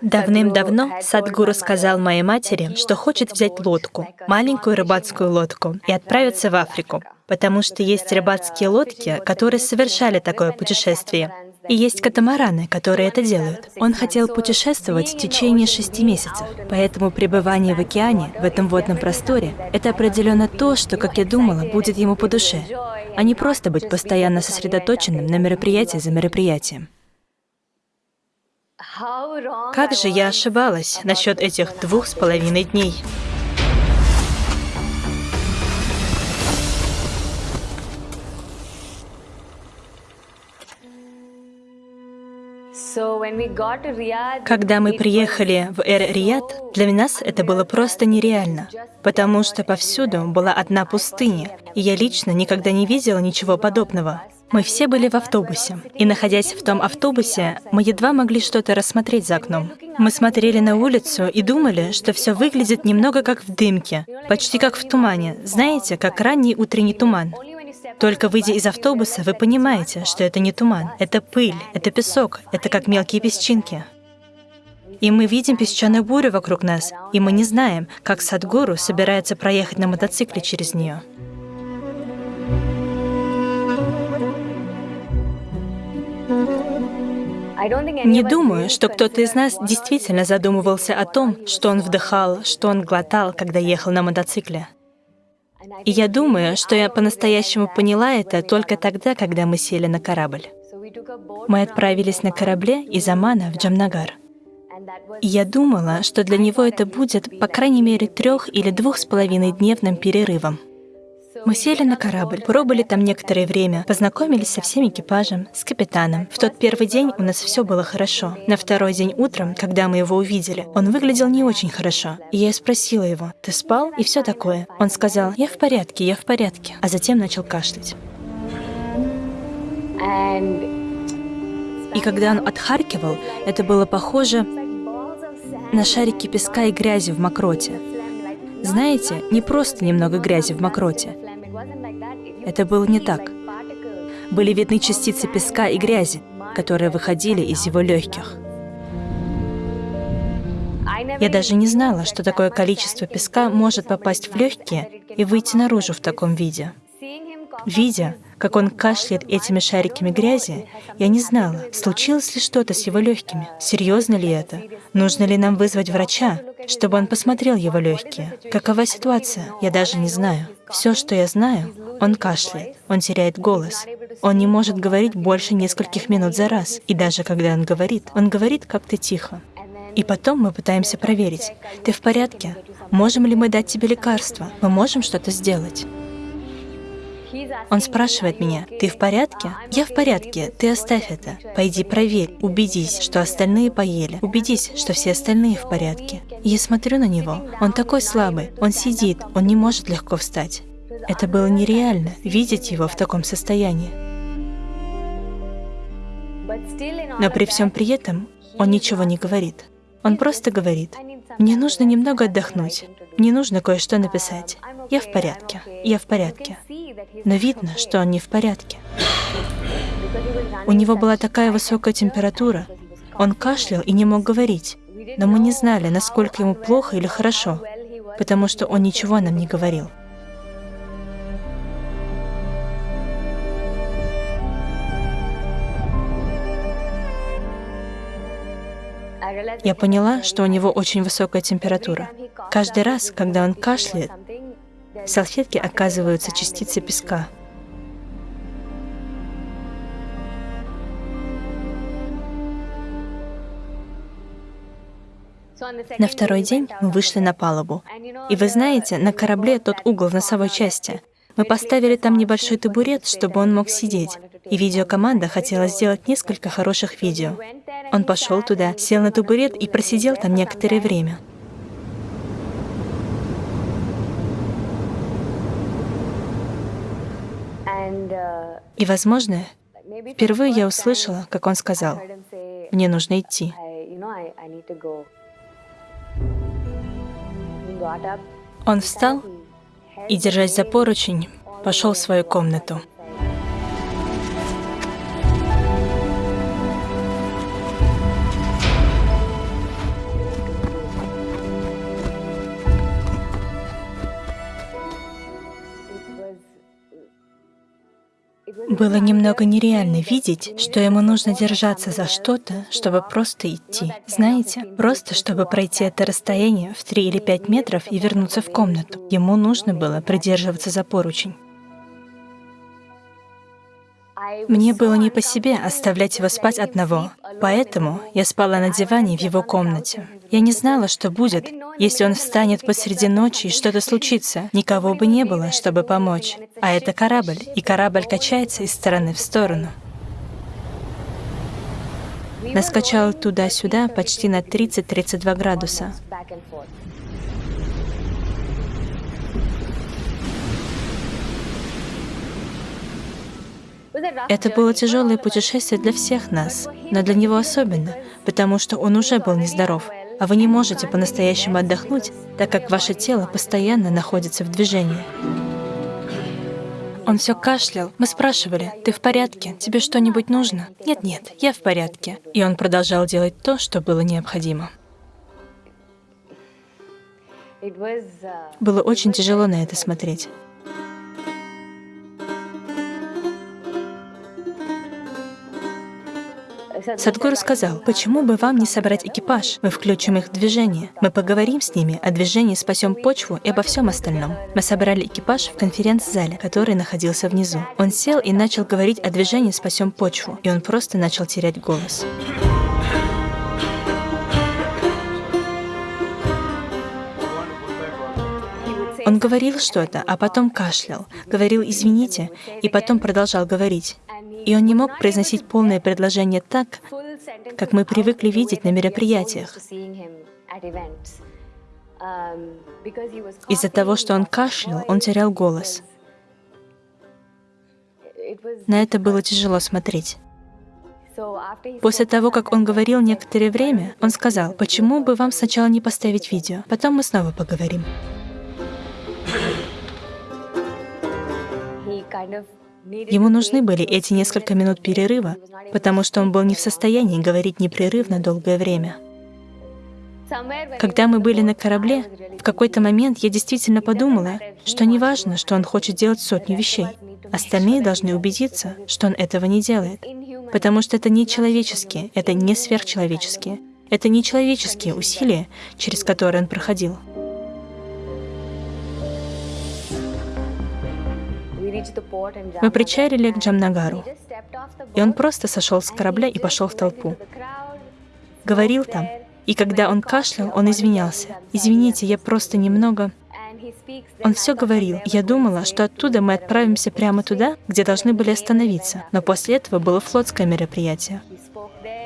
Давным-давно Садгуру сказал моей матери, что хочет взять лодку, маленькую рыбацкую лодку, и отправиться в Африку, потому что есть рыбацкие лодки, которые совершали такое путешествие. И есть катамараны, которые это делают. Он хотел путешествовать в течение шести месяцев, поэтому пребывание в океане, в этом водном просторе, это определенно то, что, как я думала, будет ему по душе, а не просто быть постоянно сосредоточенным на мероприятии за мероприятием. Как же я ошибалась насчет этих двух с половиной дней. Когда мы приехали в Эр-Рияд, для нас это было просто нереально, потому что повсюду была одна пустыня, и я лично никогда не видела ничего подобного. Мы все были в автобусе, и находясь в том автобусе, мы едва могли что-то рассмотреть за окном. Мы смотрели на улицу и думали, что все выглядит немного как в дымке, почти как в тумане, знаете, как ранний утренний туман. Только выйдя из автобуса, вы понимаете, что это не туман, это пыль, это песок, это как мелкие песчинки. И мы видим песчаную бурю вокруг нас, и мы не знаем, как Садгуру собирается проехать на мотоцикле через нее. Не думаю, что кто-то из нас действительно задумывался о том, что он вдыхал, что он глотал, когда ехал на мотоцикле. И я думаю, что я по-настоящему поняла это только тогда, когда мы сели на корабль. Мы отправились на корабле из Амана в Джамнагар. И я думала, что для него это будет, по крайней мере, трех или двух с половиной дневным перерывом. Мы сели на корабль, пробыли там некоторое время, познакомились со всем экипажем, с капитаном. В тот первый день у нас все было хорошо. На второй день утром, когда мы его увидели, он выглядел не очень хорошо. И я спросила его, «Ты спал?» и все такое. Он сказал, «Я в порядке, я в порядке», а затем начал кашлять. И когда он отхаркивал, это было похоже на шарики песка и грязи в мокроте. Знаете, не просто немного грязи в мокроте. Это было не так. Были видны частицы песка и грязи, которые выходили из его легких. Я даже не знала, что такое количество песка может попасть в легкие и выйти наружу в таком виде. Видя, как он кашляет этими шариками грязи, я не знала, случилось ли что-то с его легкими, серьезно ли это, нужно ли нам вызвать врача, чтобы он посмотрел его легкие. Какова ситуация, я даже не знаю. Все, что я знаю, он кашляет, он теряет голос, он не может говорить больше нескольких минут за раз, и даже когда он говорит, он говорит как-то тихо. И потом мы пытаемся проверить, ты в порядке? Можем ли мы дать тебе лекарство? Мы можем что-то сделать? Он спрашивает меня, ты в порядке? Я в порядке, ты оставь это. Пойди проверь, убедись, что остальные поели. Убедись, что все остальные в порядке. я смотрю на него, он такой слабый, он сидит, он не может легко встать. Это было нереально, видеть его в таком состоянии. Но при всем при этом он ничего не говорит. Он просто говорит, мне нужно немного отдохнуть, мне нужно кое-что написать. Я в порядке, я в порядке. Но видно, что он не в порядке. У него была такая высокая температура, он кашлял и не мог говорить, но мы не знали, насколько ему плохо или хорошо, потому что он ничего нам не говорил. Я поняла, что у него очень высокая температура. Каждый раз, когда он кашляет, в салфетке оказываются частицы песка. На второй день мы вышли на палубу. И вы знаете, на корабле тот угол в носовой части. Мы поставили там небольшой табурет, чтобы он мог сидеть. И видеокоманда хотела сделать несколько хороших видео. Он пошел туда, сел на табурет и просидел там некоторое время. И, возможно, впервые я услышала, как он сказал, «Мне нужно идти». Он встал и, держась за поручень, пошел в свою комнату. Было немного нереально видеть, что ему нужно держаться за что-то, чтобы просто идти. Знаете, просто чтобы пройти это расстояние в 3 или 5 метров и вернуться в комнату. Ему нужно было придерживаться за поручень. Мне было не по себе оставлять его спать одного, поэтому я спала на диване в его комнате. Я не знала, что будет, если он встанет посреди ночи и что-то случится. Никого бы не было, чтобы помочь. А это корабль, и корабль качается из стороны в сторону. Нас туда-сюда почти на 30-32 градуса. Это было тяжелое путешествие для всех нас, но для него особенно, потому что он уже был нездоров, а вы не можете по-настоящему отдохнуть, так как ваше тело постоянно находится в движении. Он все кашлял. Мы спрашивали, ты в порядке? Тебе что-нибудь нужно? Нет-нет, я в порядке. И он продолжал делать то, что было необходимо. Было очень тяжело на это смотреть. Садгуру сказал, почему бы вам не собрать экипаж? Мы включим их в движение. Мы поговорим с ними о движении «Спасем почву» и обо всем остальном. Мы собрали экипаж в конференц-зале, который находился внизу. Он сел и начал говорить о движении «Спасем почву», и он просто начал терять голос. Он говорил что-то, а потом кашлял, говорил «извините», и потом продолжал говорить. И он не мог произносить полное предложение так, как мы привыкли видеть на мероприятиях. Из-за того, что он кашлял, он терял голос. На это было тяжело смотреть. После того, как он говорил некоторое время, он сказал, почему бы вам сначала не поставить видео, потом мы снова поговорим. Ему нужны были эти несколько минут перерыва, потому что он был не в состоянии говорить непрерывно долгое время. Когда мы были на корабле, в какой-то момент я действительно подумала, что не важно, что он хочет делать сотню вещей. Остальные должны убедиться, что он этого не делает. Потому что это не человеческие, это не сверхчеловеческие. Это не человеческие усилия, через которые он проходил. Мы причалили к Джамнагару, и он просто сошел с корабля и пошел в толпу. Говорил там, и когда он кашлял, он извинялся. «Извините, я просто немного...» Он все говорил. Я думала, что оттуда мы отправимся прямо туда, где должны были остановиться. Но после этого было флотское мероприятие.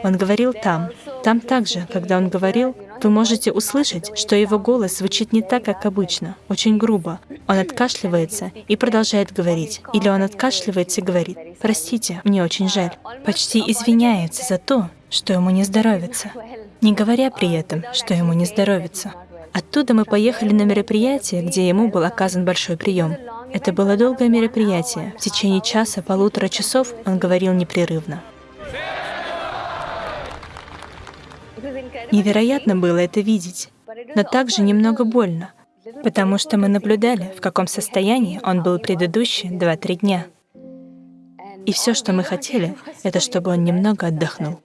Он говорил там. Там также, когда он говорил, вы можете услышать, что его голос звучит не так, как обычно, очень грубо. Он откашливается и продолжает говорить. Или он откашливается и говорит, «Простите, мне очень жаль». Почти извиняется за то, что ему не здоровится, не говоря при этом, что ему не здоровится. Оттуда мы поехали на мероприятие, где ему был оказан большой прием. Это было долгое мероприятие. В течение часа, полутора часов он говорил непрерывно. Невероятно было это видеть, но также немного больно, потому что мы наблюдали, в каком состоянии он был предыдущие два-три дня. И все, что мы хотели, это чтобы он немного отдохнул.